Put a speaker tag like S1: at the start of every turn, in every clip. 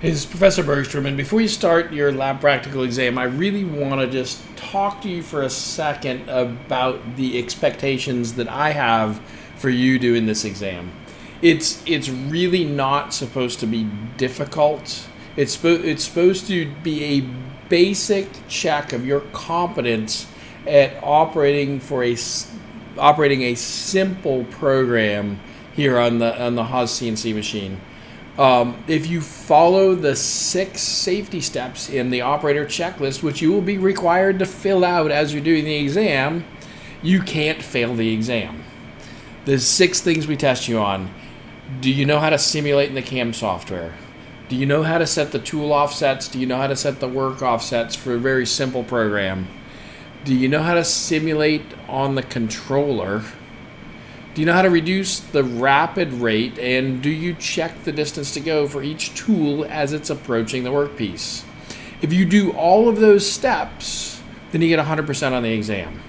S1: Is Professor Bergstrom, and before you start your lab practical exam, I really want to just talk to you for a second about the expectations that I have for you doing this exam. It's it's really not supposed to be difficult. It's spo- it's supposed to be a basic check of your competence at operating for a operating a simple program here on the on the Haas CNC machine. Um, if you follow the six safety steps in the operator checklist, which you will be required to fill out as you're doing the exam, you can't fail the exam. There's six things we test you on. Do you know how to simulate in the CAM software? Do you know how to set the tool offsets? Do you know how to set the work offsets for a very simple program? Do you know how to simulate on the controller? Do you know how to reduce the rapid rate and do you check the distance to go for each tool as it's approaching the workpiece? If you do all of those steps, then you get 100% on the exam.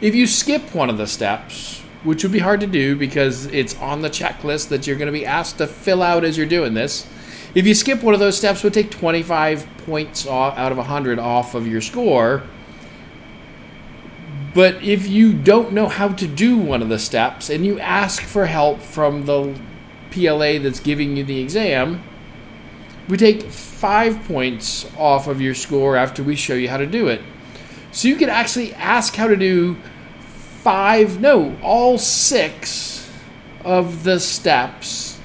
S1: If you skip one of the steps, which would be hard to do because it's on the checklist that you're going to be asked to fill out as you're doing this, if you skip one of those steps, it would take 25 points off, out of 100 off of your score but if you don't know how to do one of the steps and you ask for help from the PLA that's giving you the exam, we take five points off of your score after we show you how to do it. So you can actually ask how to do five, no, all six of the steps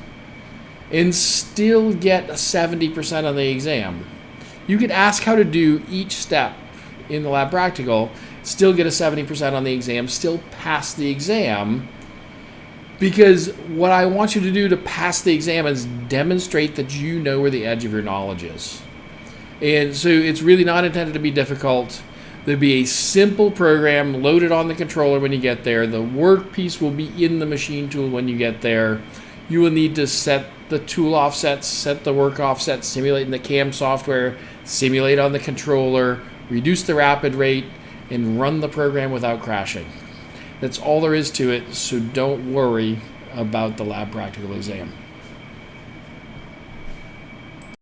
S1: and still get a 70% on the exam. You could ask how to do each step in the lab practical still get a 70% on the exam, still pass the exam. Because what I want you to do to pass the exam is demonstrate that you know where the edge of your knowledge is. And so it's really not intended to be difficult. There'll be a simple program loaded on the controller when you get there. The workpiece will be in the machine tool when you get there. You will need to set the tool offsets, set the work offsets, simulate in the CAM software, simulate on the controller, reduce the rapid rate, and run the program without crashing. That's all there is to it, so don't worry about the lab practical exam.